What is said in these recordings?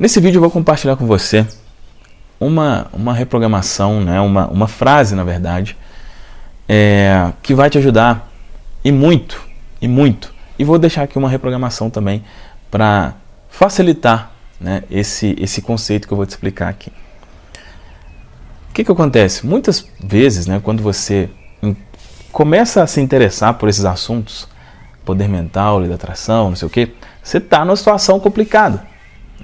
Nesse vídeo eu vou compartilhar com você uma, uma reprogramação, né? uma, uma frase, na verdade, é, que vai te ajudar e muito, e muito. E vou deixar aqui uma reprogramação também para facilitar né, esse, esse conceito que eu vou te explicar aqui. O que, que acontece? Muitas vezes, né, quando você começa a se interessar por esses assuntos, poder mental, lei da atração, não sei o que, você está numa situação complicada.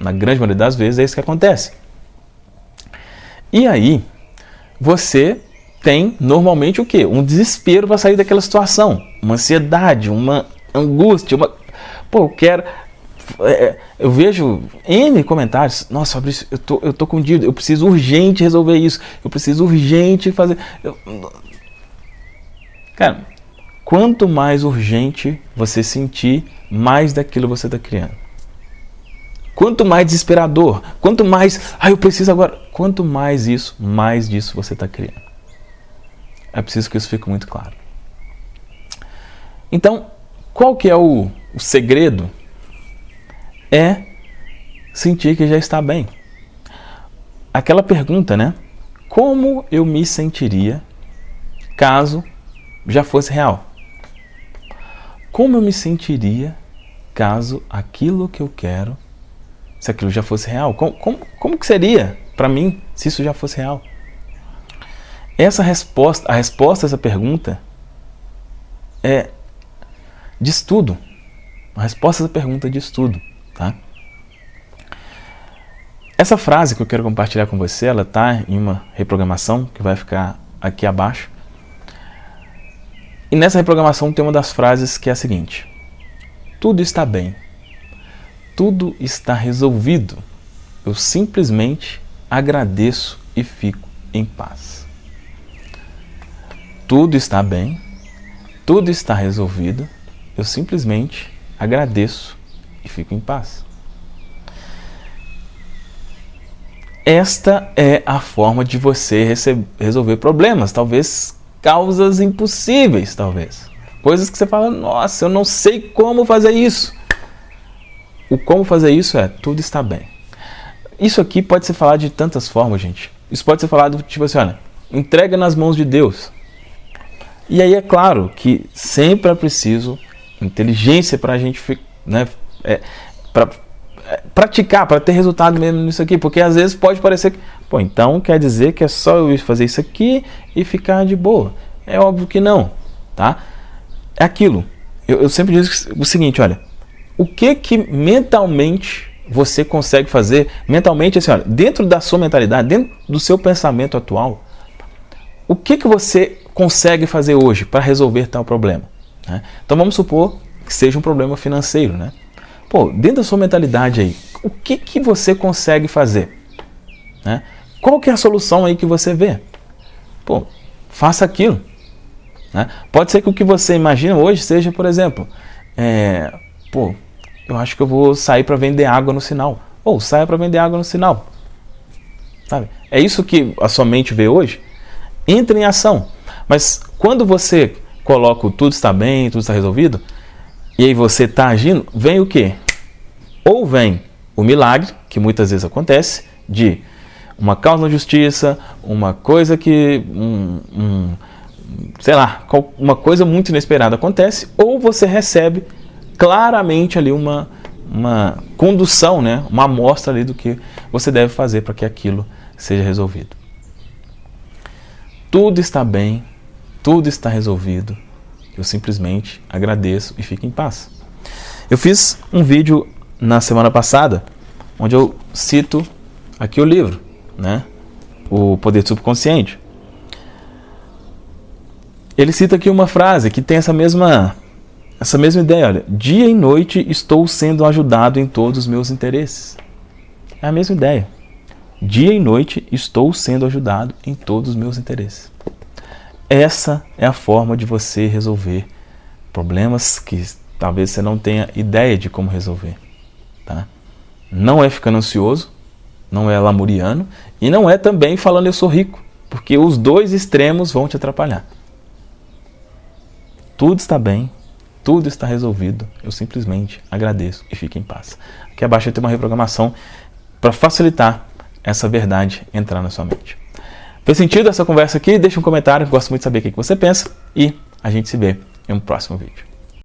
Na grande maioria das vezes é isso que acontece. E aí, você tem normalmente o quê? Um desespero para sair daquela situação, uma ansiedade, uma angústia, uma. Pô, eu quero. É, é eu vejo N comentários. Nossa, Fabrício, eu tô, eu tô com dívida, eu preciso urgente resolver isso, eu preciso urgente fazer. Eu... Cara, quanto mais urgente você sentir, mais daquilo você está criando. Quanto mais desesperador, quanto mais, ah, eu preciso agora, quanto mais isso, mais disso você está criando. É preciso que isso fique muito claro. Então, qual que é o, o segredo? É sentir que já está bem. Aquela pergunta, né? Como eu me sentiria caso já fosse real? Como eu me sentiria caso aquilo que eu quero se aquilo já fosse real? Como, como, como que seria para mim se isso já fosse real? Essa resposta, a resposta a essa pergunta é de estudo. A resposta a essa pergunta é de estudo, tá? Essa frase que eu quero compartilhar com você, ela está em uma reprogramação que vai ficar aqui abaixo. E nessa reprogramação tem uma das frases que é a seguinte: Tudo está bem tudo está resolvido. Eu simplesmente agradeço e fico em paz. Tudo está bem, tudo está resolvido. Eu simplesmente agradeço e fico em paz. Esta é a forma de você resolver problemas, talvez causas impossíveis, talvez. Coisas que você fala, nossa, eu não sei como fazer isso. O como fazer isso é tudo está bem. Isso aqui pode ser falado de tantas formas, gente. Isso pode ser falado tipo assim, olha, entrega nas mãos de Deus. E aí é claro que sempre é preciso inteligência para a gente né, é, pra, é, praticar, para ter resultado mesmo nisso aqui, porque às vezes pode parecer que, pô, então quer dizer que é só eu fazer isso aqui e ficar de boa. É óbvio que não, tá? É aquilo. Eu, eu sempre digo o seguinte, olha, o que que mentalmente você consegue fazer, mentalmente assim, olha, dentro da sua mentalidade, dentro do seu pensamento atual, o que que você consegue fazer hoje para resolver tal problema? Né? Então vamos supor que seja um problema financeiro, né? Pô, dentro da sua mentalidade aí, o que que você consegue fazer? Né? Qual que é a solução aí que você vê? Pô, faça aquilo. Né? Pode ser que o que você imagina hoje seja, por exemplo, é, pô, eu acho que eu vou sair para vender água no sinal. Ou saia para vender água no sinal. Sabe? É isso que a sua mente vê hoje? Entre em ação. Mas quando você coloca tudo está bem, tudo está resolvido, e aí você está agindo, vem o quê? Ou vem o milagre, que muitas vezes acontece, de uma causa na justiça, uma coisa que. Um, um, sei lá, uma coisa muito inesperada acontece, ou você recebe claramente ali uma, uma condução, né? uma amostra ali do que você deve fazer para que aquilo seja resolvido. Tudo está bem, tudo está resolvido. Eu simplesmente agradeço e fico em paz. Eu fiz um vídeo na semana passada onde eu cito aqui o livro, né? O Poder Subconsciente. Ele cita aqui uma frase que tem essa mesma essa mesma ideia, olha, dia e noite estou sendo ajudado em todos os meus interesses. É a mesma ideia. Dia e noite estou sendo ajudado em todos os meus interesses. Essa é a forma de você resolver problemas que talvez você não tenha ideia de como resolver. Tá? Não é ficando ansioso, não é lamuriano e não é também falando eu sou rico, porque os dois extremos vão te atrapalhar. Tudo está bem, tudo está resolvido, eu simplesmente agradeço e fico em paz. Aqui abaixo tem uma reprogramação para facilitar essa verdade entrar na sua mente. Fez sentido essa conversa aqui? Deixa um comentário, gosto muito de saber o que você pensa e a gente se vê em um próximo vídeo.